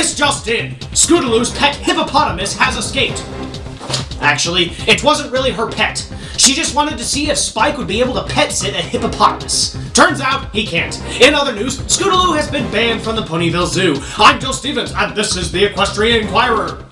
This just in! Scootaloo's pet hippopotamus has escaped. Actually, it wasn't really her pet. She just wanted to see if Spike would be able to pet sit a hippopotamus. Turns out he can't. In other news, Scootaloo has been banned from the Ponyville Zoo. I'm Joe Stevens, and this is the Equestrian Inquirer.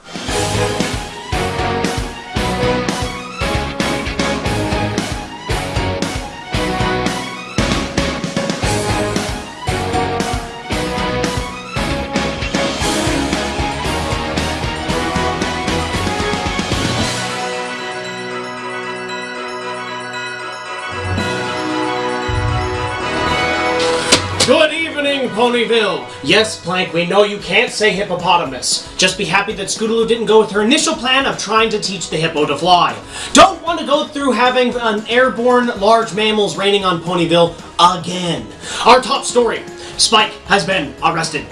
Ponyville! Yes, Plank, we know you can't say hippopotamus. Just be happy that Scootaloo didn't go with her initial plan of trying to teach the hippo to fly. Don't want to go through having an airborne large mammals raining on Ponyville again. Our top story Spike has been arrested.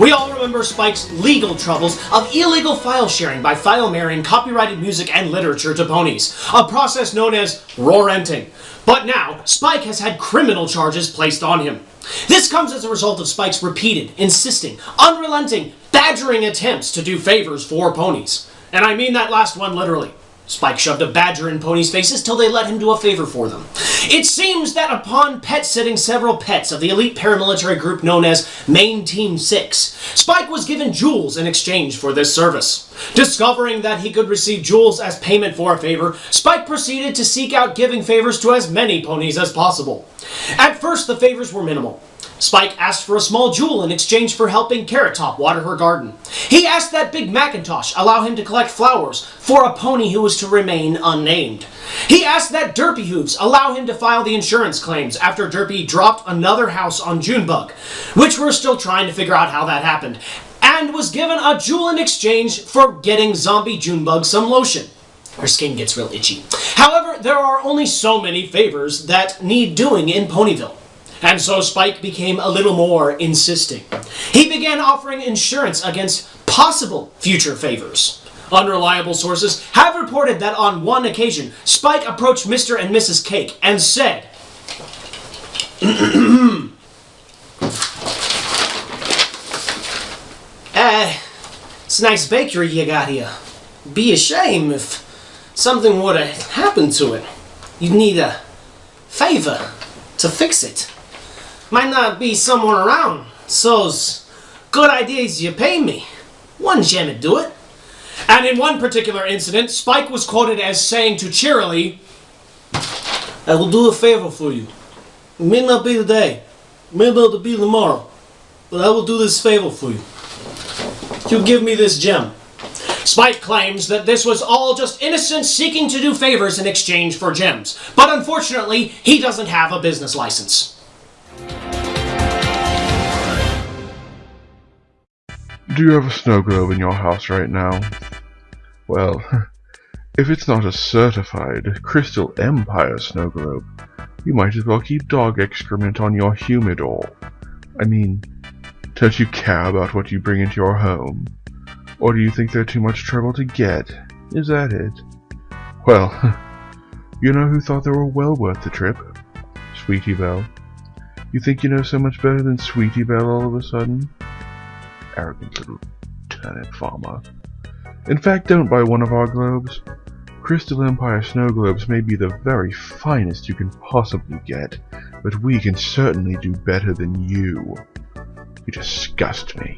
We all remember Spike's legal troubles of illegal file sharing by file marrying copyrighted music and literature to ponies, a process known as roarenting. But now, Spike has had criminal charges placed on him. This comes as a result of Spike's repeated, insisting, unrelenting, badgering attempts to do favors for ponies. And I mean that last one literally. Spike shoved a badger in ponies' faces till they let him do a favor for them. It seems that upon pet sitting several pets of the elite paramilitary group known as Main Team 6, Spike was given jewels in exchange for this service. Discovering that he could receive jewels as payment for a favor, Spike proceeded to seek out giving favors to as many ponies as possible. At first, the favors were minimal. Spike asked for a small jewel in exchange for helping Carrot Top water her garden. He asked that Big Macintosh allow him to collect flowers for a pony who was to remain unnamed. He asked that Derpy Hooves allow him to file the insurance claims after Derpy dropped another house on Junebug, which we're still trying to figure out how that happened, and was given a jewel in exchange for getting Zombie Junebug some lotion. Her skin gets real itchy. However, there are only so many favors that need doing in Ponyville. And so Spike became a little more insisting. He began offering insurance against possible future favors. Unreliable sources have reported that on one occasion, Spike approached Mr. and Mrs. Cake and said, Uh, it's a nice bakery you got here. Be a shame if something were to happen to it. You'd need a favor to fix it. Might not be someone around, so's good ideas you pay me. One gem'd do it. And in one particular incident, Spike was quoted as saying to Cheerilee, I will do a favor for you. It may not be today, it may not be tomorrow, but I will do this favor for you. You give me this gem. Spike claims that this was all just innocents seeking to do favors in exchange for gems, but unfortunately, he doesn't have a business license. Do you have a snow globe in your house right now? Well, if it's not a certified Crystal Empire snow globe, you might as well keep dog excrement on your humidor. I mean, don't you care about what you bring into your home? Or do you think they're too much trouble to get? Is that it? Well, you know who thought they were well worth the trip? Sweetie Belle. You think you know so much better than Sweetie Belle all of a sudden? Arrogant little turnip farmer. In fact, don't buy one of our globes. Crystal Empire snow globes may be the very finest you can possibly get, but we can certainly do better than you. You disgust me.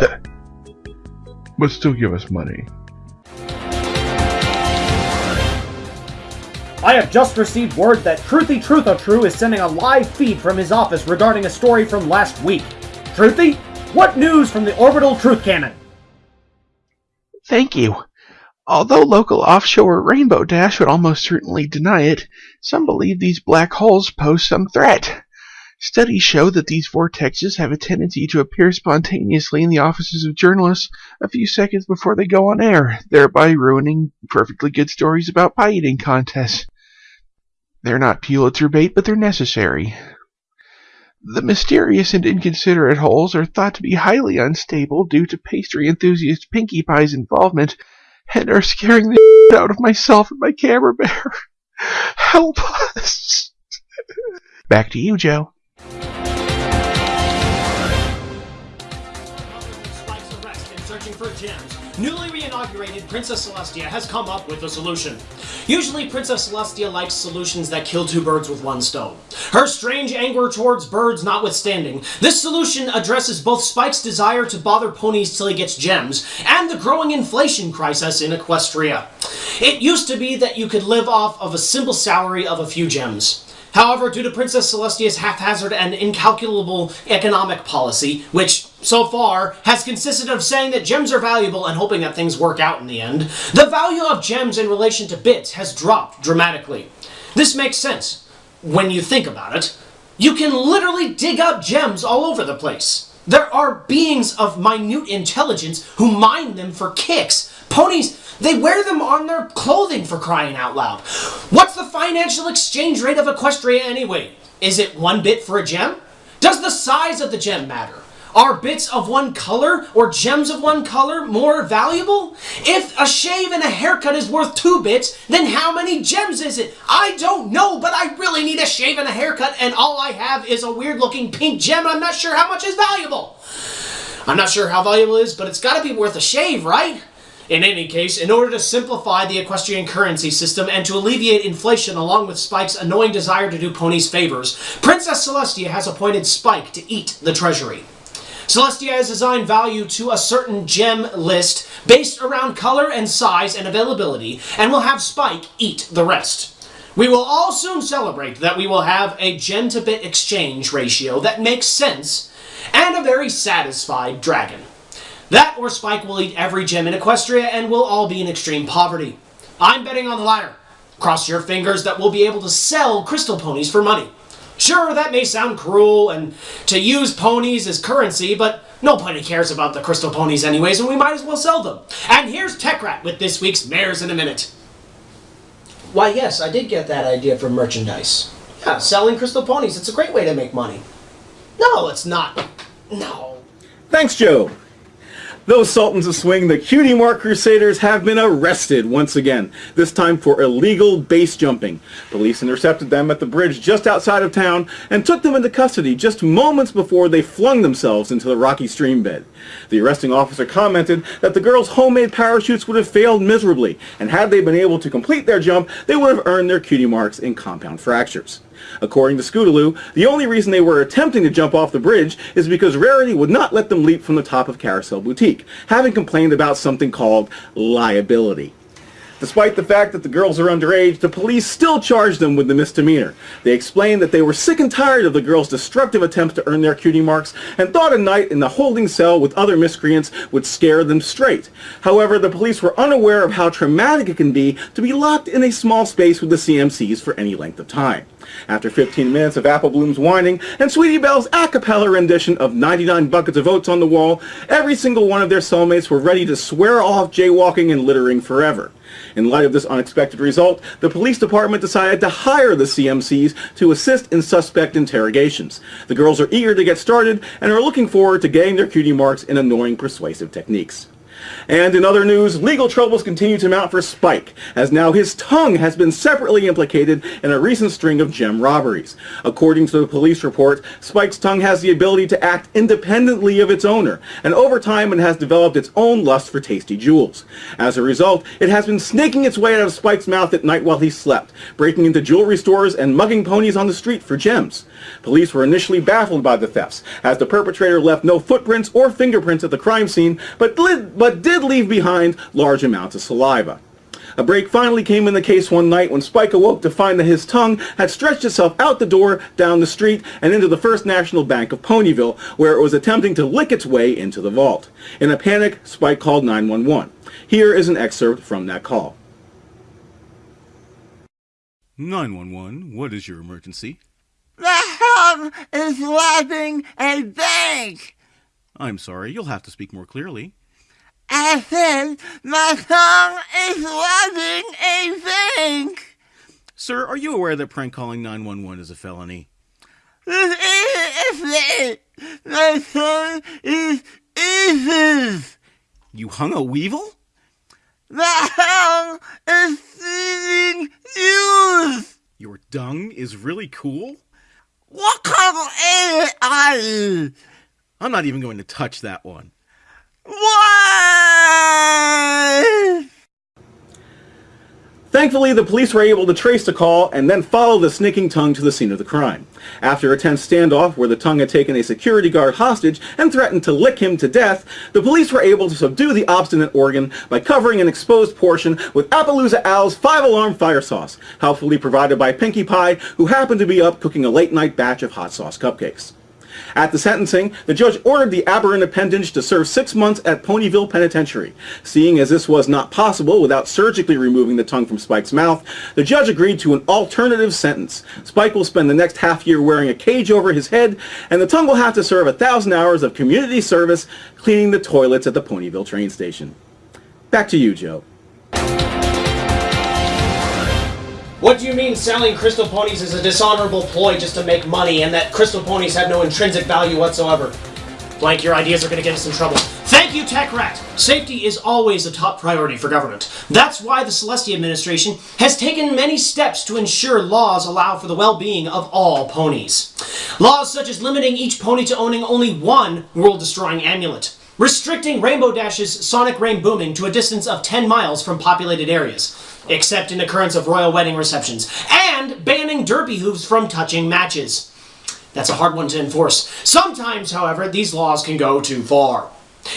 but still give us money. I have just received word that Truthy Trutho True is sending a live feed from his office regarding a story from last week. Truthy, what news from the orbital truth cannon? Thank you. Although local offshore Rainbow Dash would almost certainly deny it, some believe these black holes pose some threat. Studies show that these vortexes have a tendency to appear spontaneously in the offices of journalists a few seconds before they go on air, thereby ruining perfectly good stories about pie eating contests. They're not Pulitzer bait, but they're necessary. The mysterious and inconsiderate holes are thought to be highly unstable due to pastry enthusiast Pinkie Pie's involvement and are scaring the out of myself and my camera bear. Help us! Back to you, Joe. Searching for gems, newly reinaugurated Princess Celestia has come up with a solution. Usually, Princess Celestia likes solutions that kill two birds with one stone. Her strange anger towards birds notwithstanding, this solution addresses both Spike's desire to bother ponies till he gets gems, and the growing inflation crisis in Equestria. It used to be that you could live off of a simple salary of a few gems. However, due to Princess Celestia's haphazard and incalculable economic policy, which, so far, has consisted of saying that gems are valuable and hoping that things work out in the end, the value of gems in relation to bits has dropped dramatically. This makes sense when you think about it. You can literally dig up gems all over the place. There are beings of minute intelligence who mine them for kicks. Ponies, they wear them on their clothing for crying out loud. What's the financial exchange rate of Equestria anyway? Is it one bit for a gem? Does the size of the gem matter? Are bits of one color or gems of one color more valuable? If a shave and a haircut is worth two bits, then how many gems is it? I don't know, but I really need a shave and a haircut, and all I have is a weird looking pink gem. I'm not sure how much is valuable. I'm not sure how valuable it is, but it's gotta be worth a shave, right? In any case, in order to simplify the equestrian currency system and to alleviate inflation along with Spike's annoying desire to do ponies favors, Princess Celestia has appointed Spike to eat the treasury. Celestia has assigned value to a certain gem list based around color and size and availability, and will have Spike eat the rest. We will all soon celebrate that we will have a gem to bit exchange ratio that makes sense and a very satisfied dragon. That or Spike will eat every gem in Equestria and we'll all be in extreme poverty. I'm betting on the latter. Cross your fingers that we'll be able to sell crystal ponies for money. Sure, that may sound cruel and to use ponies as currency, but nobody cares about the crystal ponies anyways, and we might as well sell them. And here's TechRat with this week's Mares in a Minute. Why, yes, I did get that idea from merchandise. Yeah, selling crystal ponies, it's a great way to make money. No, it's not. No. Thanks, Joe. Those Sultans of Swing, the Cutie Mark Crusaders, have been arrested once again, this time for illegal base jumping. Police intercepted them at the bridge just outside of town and took them into custody just moments before they flung themselves into the rocky stream bed. The arresting officer commented that the girls' homemade parachutes would have failed miserably, and had they been able to complete their jump, they would have earned their cutie marks in compound fractures. According to Scootaloo, the only reason they were attempting to jump off the bridge is because Rarity would not let them leap from the top of Carousel Boutique, having complained about something called liability. Despite the fact that the girls are underage, the police still charged them with the misdemeanor. They explained that they were sick and tired of the girls' destructive attempts to earn their cutie marks and thought a night in the holding cell with other miscreants would scare them straight. However, the police were unaware of how traumatic it can be to be locked in a small space with the CMCs for any length of time. After 15 minutes of Apple Bloom's whining and Sweetie Belle's a cappella rendition of 99 Buckets of Oats on the Wall, every single one of their cellmates were ready to swear off jaywalking and littering forever. In light of this unexpected result, the police department decided to hire the CMCs to assist in suspect interrogations. The girls are eager to get started and are looking forward to getting their cutie marks in annoying persuasive techniques. And in other news, legal troubles continue to mount for Spike, as now his tongue has been separately implicated in a recent string of gem robberies. According to the police report, Spike's tongue has the ability to act independently of its owner, and over time it has developed its own lust for tasty jewels. As a result, it has been snaking its way out of Spike's mouth at night while he slept, breaking into jewelry stores and mugging ponies on the street for gems. Police were initially baffled by the thefts, as the perpetrator left no footprints or fingerprints at the crime scene, but, but did leave behind large amounts of saliva. A break finally came in the case one night when Spike awoke to find that his tongue had stretched itself out the door, down the street, and into the First National Bank of Ponyville, where it was attempting to lick its way into the vault. In a panic, Spike called 911. Here is an excerpt from that call. 911, what is your emergency? The is robbing a bank. I'm sorry, you'll have to speak more clearly. I said my tongue is robbing a bank. Sir, are you aware that prank calling 911 is a felony? This is My tongue is evil. You hung a weevil? The hum is stealing news. Your dung is really cool? What kind of AI? I'm not even going to touch that one. What? Thankfully, the police were able to trace the call and then follow the sneaking tongue to the scene of the crime. After a tense standoff where the tongue had taken a security guard hostage and threatened to lick him to death, the police were able to subdue the obstinate organ by covering an exposed portion with Appaloosa Al's five-alarm fire sauce, helpfully provided by Pinkie Pie, who happened to be up cooking a late-night batch of hot sauce cupcakes. At the sentencing, the judge ordered the aberrant appendage to serve six months at Ponyville Penitentiary. Seeing as this was not possible without surgically removing the tongue from Spike's mouth, the judge agreed to an alternative sentence. Spike will spend the next half year wearing a cage over his head, and the tongue will have to serve a thousand hours of community service cleaning the toilets at the Ponyville train station. Back to you, Joe. What do you mean selling crystal ponies is a dishonorable ploy just to make money and that crystal ponies have no intrinsic value whatsoever? Blank, your ideas are going to get us in trouble. Thank you, Tech Rat! Safety is always a top priority for government. That's why the Celestia administration has taken many steps to ensure laws allow for the well-being of all ponies. Laws such as limiting each pony to owning only one world-destroying amulet, restricting Rainbow Dash's sonic rain booming to a distance of 10 miles from populated areas, except in the occurrence of royal wedding receptions, and banning Derpy Hooves from touching matches. That's a hard one to enforce. Sometimes, however, these laws can go too far.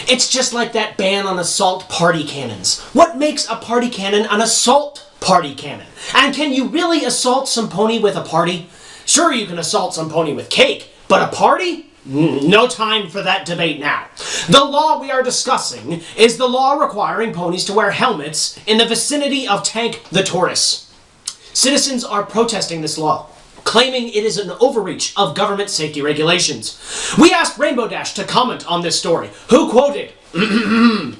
It's just like that ban on assault party cannons. What makes a party cannon an assault party cannon? And can you really assault some pony with a party? Sure, you can assault some pony with cake, but a party? No time for that debate now. The law we are discussing is the law requiring ponies to wear helmets in the vicinity of Tank the Tortoise. Citizens are protesting this law, claiming it is an overreach of government safety regulations. We asked Rainbow Dash to comment on this story, who quoted,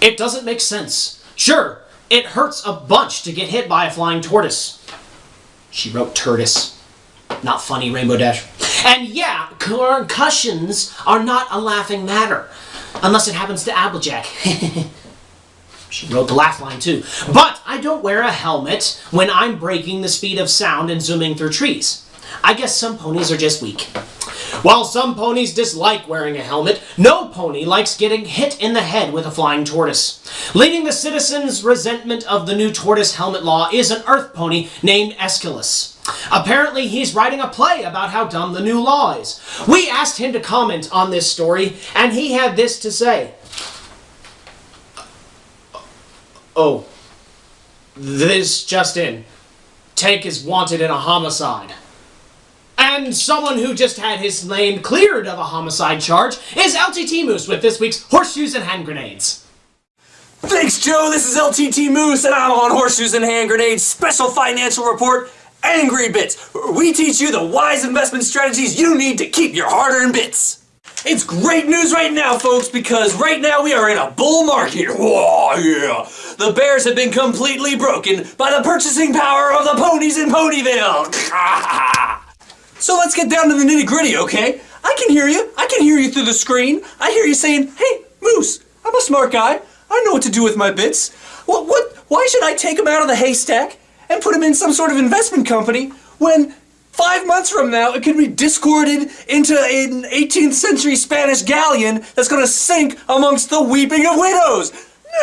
It doesn't make sense. Sure, it hurts a bunch to get hit by a flying tortoise. She wrote tortoise. Not funny, Rainbow Dash. And yeah, concussions are not a laughing matter. Unless it happens to Applejack. She wrote the laugh line too. But I don't wear a helmet when I'm breaking the speed of sound and zooming through trees. I guess some ponies are just weak. While some ponies dislike wearing a helmet, no pony likes getting hit in the head with a flying tortoise. Leading the citizens' resentment of the new tortoise helmet law is an earth pony named Aeschylus. Apparently, he's writing a play about how dumb the new law is. We asked him to comment on this story, and he had this to say. Oh, this just in. Tank is wanted in a homicide. And someone who just had his name cleared of a homicide charge is LTT Moose with this week's Horseshoes and Hand Grenades. Thanks, Joe. This is LTT Moose, and I'm on Horseshoes and Hand Grenades special financial report, Angry Bits. We teach you the wise investment strategies you need to keep your hard-earned bits. It's great news right now, folks, because right now we are in a bull market. Whoa, yeah. The bears have been completely broken by the purchasing power of the ponies in Ponyville. So let's get down to the nitty gritty, okay? I can hear you. I can hear you through the screen. I hear you saying, "Hey, Moose, I'm a smart guy. I know what to do with my bits. What? What? Why should I take them out of the haystack and put them in some sort of investment company when five months from now it could be discorded into an 18th century Spanish galleon that's going to sink amongst the weeping of widows?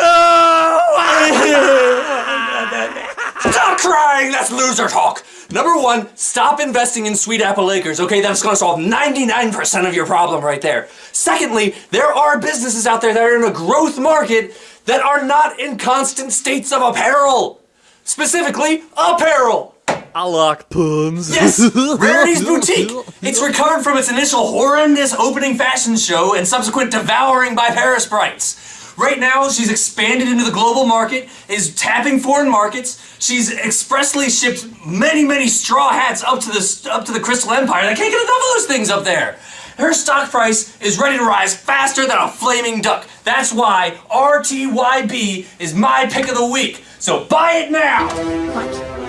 No! Stop crying! That's loser talk! Number one, stop investing in Sweet Apple Acres, okay? That's gonna solve 99% of your problem right there. Secondly, there are businesses out there that are in a growth market that are not in constant states of apparel. Specifically, apparel. I like puns. Yes, Rarity's Boutique. It's recovered from its initial horrendous opening fashion show and subsequent devouring by Parasprites. Right now, she's expanded into the global market, is tapping foreign markets. She's expressly shipped many, many straw hats up to the up to the Crystal Empire. I can't get enough of those things up there. Her stock price is ready to rise faster than a flaming duck. That's why RTYB is my pick of the week. So buy it now.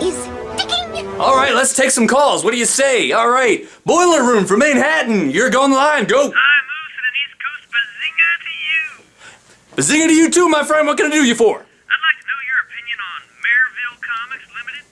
is sticking? All right, let's take some calls. What do you say? All right, Boiler Room for Manhattan. You're going live. Go. Hi, Moose and an East Coast bazinga to you. Bazinga to you too, my friend. What can I do you for? I'd like to know your opinion on Maryville Comics Limited.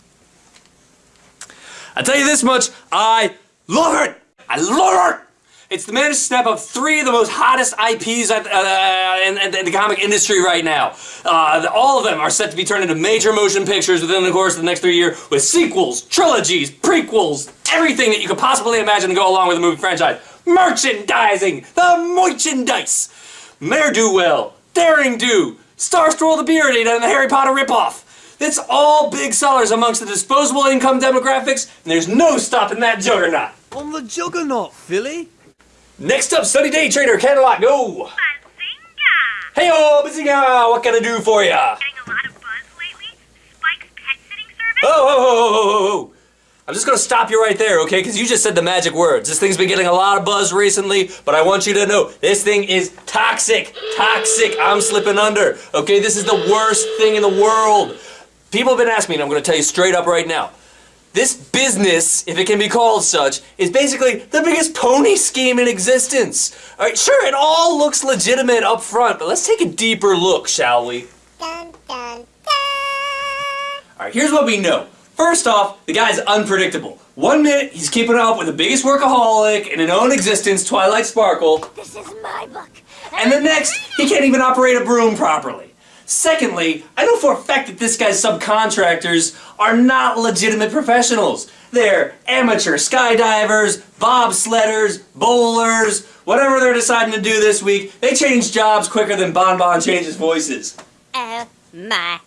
I tell you this much, I love it. I love it. It's the managed step up three of the most hottest IPs at, uh, in, in the comic industry right now. Uh, all of them are set to be turned into major motion pictures within the course of the next three years with sequels, trilogies, prequels, everything that you could possibly imagine to go along with a movie franchise. Merchandising! The merchandise! Mare Do Well, Daring Do, Star Swirl the Beard and the Harry Potter ripoff. It's all big sellers amongst the disposable income demographics, and there's no stopping that juggernaut. On the juggernaut, Philly. Next up, Sunny Day Trader, Cadillac, go! Hey, oh, Bazinga, what can I do for ya? Getting a lot of buzz oh, oh, oh, oh, oh, oh, oh. I'm just gonna stop you right there, okay? Because you just said the magic words. This thing's been getting a lot of buzz recently, but I want you to know this thing is toxic. Toxic. I'm slipping under, okay? This is the worst thing in the world. People have been asking me, and I'm gonna tell you straight up right now. This business, if it can be called such, is basically the biggest pony scheme in existence. All right, sure, it all looks legitimate up front, but let's take a deeper look, shall we? All right, here's what we know. First off, the guy's unpredictable. One minute, he's keeping up with the biggest workaholic in a known existence, Twilight Sparkle. This is my book. And the next, he can't even operate a broom properly. Secondly, I know for a fact that this guy's subcontractors are not legitimate professionals. They're amateur skydivers, bobsledders, bowlers, whatever they're deciding to do this week. They change jobs quicker than Bon Bon changes voices. Oh my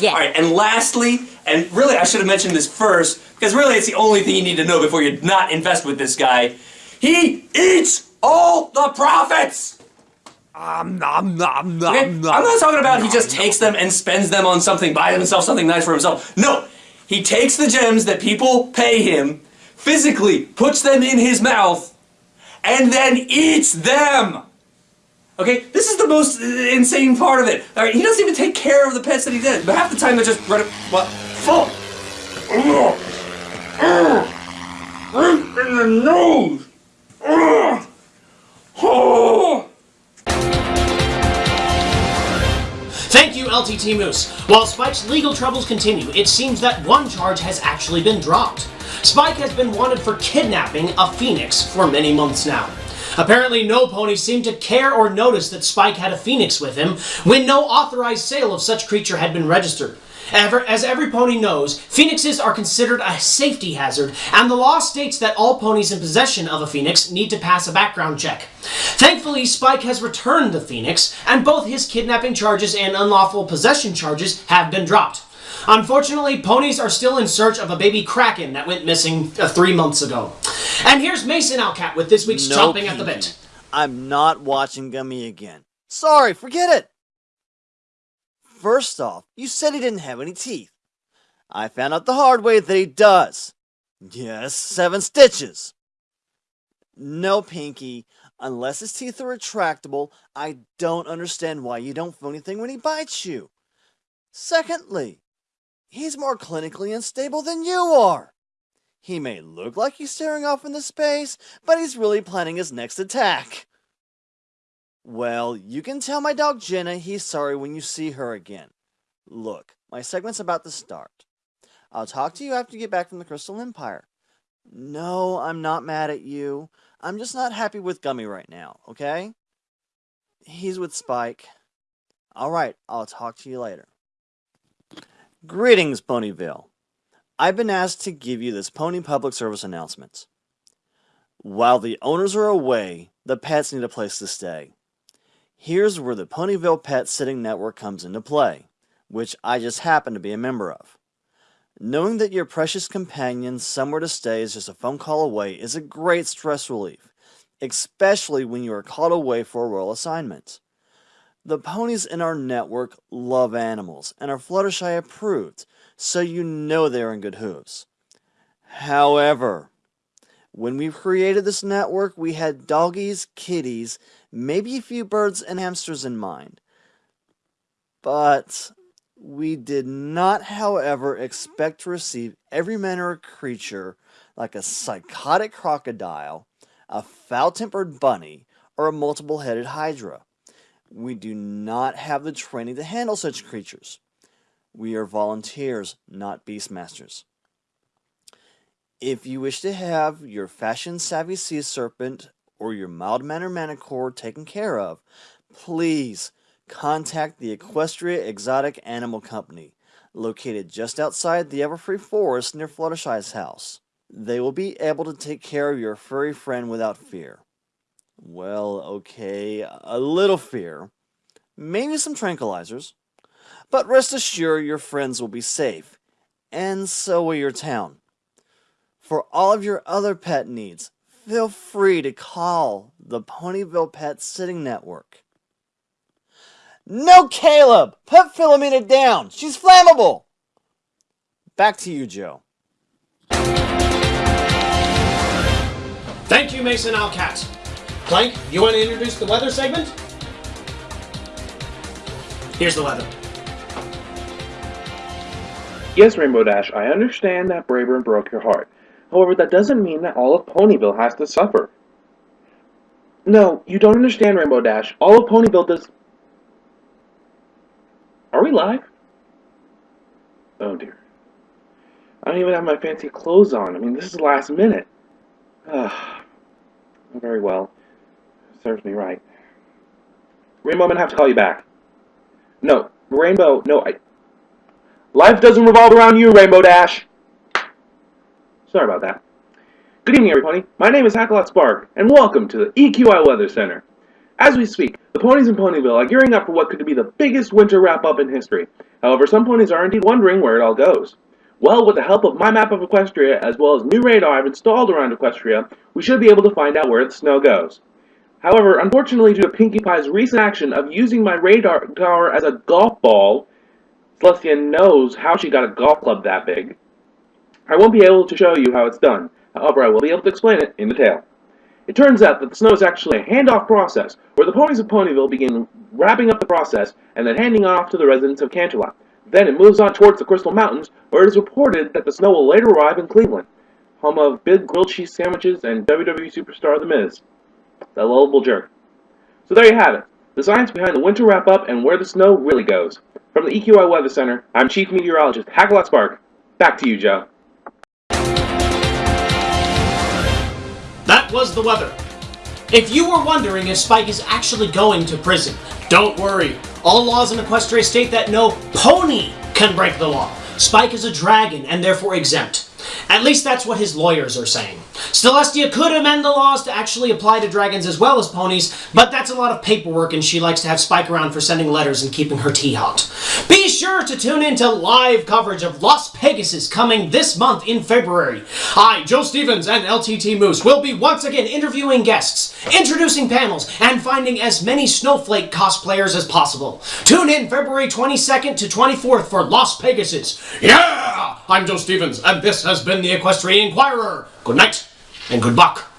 god. All right, and lastly, and really I should have mentioned this first, because really it's the only thing you need to know before you not invest with this guy. He eats all the profits! Um, nom, nom, nom, Okay? I'm not talking about he just takes them and spends them on something, buys himself something nice for himself. No, he takes the gems that people pay him, physically puts them in his mouth, and then eats them. Okay, this is the most uh, insane part of it. All right, he doesn't even take care of the pets that he did. But half the time they're just run what? Full. Ugh. Ugh. Right in the nose. Ugh. Oh. Thank you, LTT Moose. While Spike's legal troubles continue, it seems that one charge has actually been dropped. Spike has been wanted for kidnapping a phoenix for many months now. Apparently, no pony seemed to care or notice that Spike had a phoenix with him when no authorized sale of such creature had been registered. Ever, as every pony knows, phoenixes are considered a safety hazard, and the law states that all ponies in possession of a phoenix need to pass a background check. Thankfully, Spike has returned the phoenix, and both his kidnapping charges and unlawful possession charges have been dropped. Unfortunately, ponies are still in search of a baby kraken that went missing uh, three months ago. And here's Mason Outcat with this week's No, Chomping at the. Bit. I'm not watching Gummy again. Sorry, forget it. First off, you said he didn't have any teeth. I found out the hard way that he does. Yes, seven stitches. No, Pinkie. Unless his teeth are retractable, I don't understand why you don't feel anything when he bites you. Secondly, he's more clinically unstable than you are. He may look like he's staring off into space, but he's really planning his next attack. Well, you can tell my dog Jenna he's sorry when you see her again. Look, my segment's about to start. I'll talk to you after you get back from the Crystal Empire. No, I'm not mad at you. I'm just not happy with Gummy right now, okay? He's with Spike. Alright, I'll talk to you later. Greetings, Ponyville. I've been asked to give you this pony public service announcement. While the owners are away, the pets need a place to stay. Here's where the Ponyville Pet Sitting Network comes into play, which I just happen to be a member of. Knowing that your precious companion somewhere to stay is just a phone call away is a great stress relief, especially when you are called away for a royal assignment. The ponies in our network love animals and are Fluttershy approved, so you know they're in good hooves. However, when we created this network, we had doggies, kitties, maybe a few birds and hamsters in mind. But we did not, however, expect to receive every manner of creature like a psychotic crocodile, a foul tempered bunny, or a multiple headed hydra. We do not have the training to handle such creatures. We are volunteers, not beastmasters. If you wish to have your fashion savvy sea serpent or your mild-mannered manticore taken care of, please contact the Equestria Exotic Animal Company, located just outside the Everfree Forest near Fluttershy's house. They will be able to take care of your furry friend without fear. Well, okay, a little fear, maybe some tranquilizers, but rest assured your friends will be safe, and so will your town. For all of your other pet needs, feel free to call the Ponyville Pet Sitting Network. No, Caleb! Put Philomena down! She's flammable! Back to you, Joe. Thank you, Mason Alcat. Plank, you want to introduce the weather segment? Here's the weather. Yes, Rainbow Dash, I understand that Braeburn broke your heart. However, that doesn't mean that all of Ponyville has to suffer. No, you don't understand, Rainbow Dash. All of Ponyville does... Are we live? Oh dear. I don't even have my fancy clothes on. I mean, this is last minute. Ah, very well. Serves me right. Rainbow, I'm gonna have to call you back. No, Rainbow, no, I... Life doesn't revolve around you, Rainbow Dash! Sorry about that. Good evening, everybody. My name is Hackalot Spark, and welcome to the EQI Weather Center. As we speak, the ponies in Ponyville are gearing up for what could be the biggest winter wrap-up in history. However, some ponies are indeed wondering where it all goes. Well, with the help of my map of Equestria, as well as new radar I've installed around Equestria, we should be able to find out where the snow goes. However, unfortunately due to Pinkie Pie's recent action of using my radar tower as a golf ball, Celestia knows how she got a golf club that big, I won't be able to show you how it's done. However, I will be able to explain it in detail. It turns out that the snow is actually a handoff process, where the ponies of Ponyville begin wrapping up the process and then handing off to the residents of Canterlot. Then it moves on towards the Crystal Mountains, where it is reported that the snow will later arrive in Cleveland, home of big grilled cheese sandwiches and WWE superstar The Miz, the lovable jerk. So there you have it, the science behind the winter wrap-up and where the snow really goes. From the EQI Weather Center, I'm Chief Meteorologist Hackalot Spark. Back to you, Joe. Was the weather. If you were wondering if Spike is actually going to prison, don't worry. All laws in Equestria state that no pony can break the law. Spike is a dragon and therefore exempt. At least that's what his lawyers are saying. Celestia could amend the laws to actually apply to dragons as well as ponies, but that's a lot of paperwork and she likes to have Spike around for sending letters and keeping her tea hot. Be sure to tune in to live coverage of Las Pegasus coming this month in February. I, Joe Stevens and LTT Moose will be once again interviewing guests, introducing panels, and finding as many Snowflake cosplayers as possible. Tune in February 22nd to 24th for Las Pegasus. Yeah! I'm Joe Stevens, and this has been the Equestrian Inquirer. Good night and good luck.